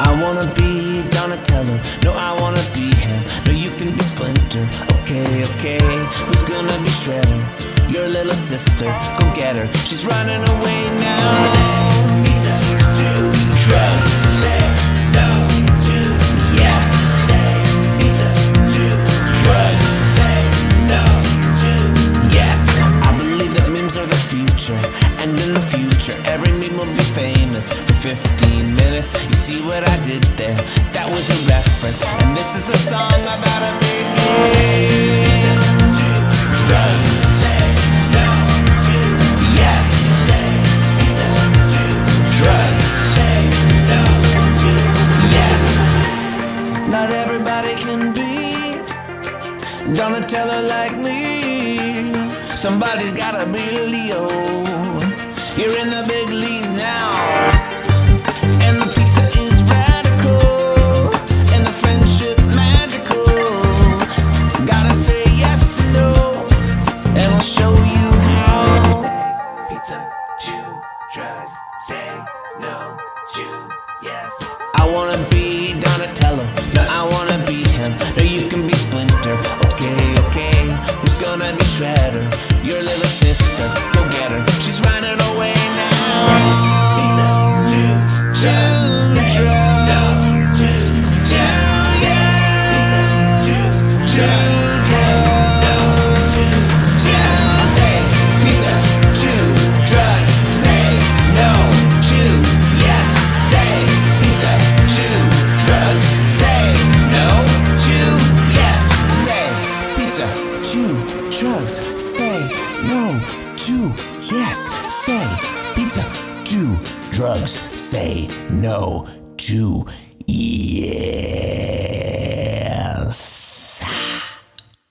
I wanna be Donatello, no, I wanna be him. No, you can be Splinter, okay, okay. Who's gonna be Shredder? Your little sister, go get her. She's running away now. Drugs. Yes. Drugs. Yes. I believe that memes are the future, and in the future, every meme will be famous for 15 minutes. See what I did there? That was a reference, and this is a song about a big hit. Drugs. Yes. Drugs. Yes. Not everybody can be Donatello like me. Somebody's gotta be Leo. You're in the big leagues now. Pizza, chew, drugs, say no, to yes. I wanna be Donatello, no, I wanna be him. No, you can be Splinter, okay, okay. Who's gonna be Shredder? Your little sister, go get her. She's running away now. Pizza, chew, drugs, say chew, drugs, say no, chew, yes, say pizza, chew, drugs, say no, chew, yes.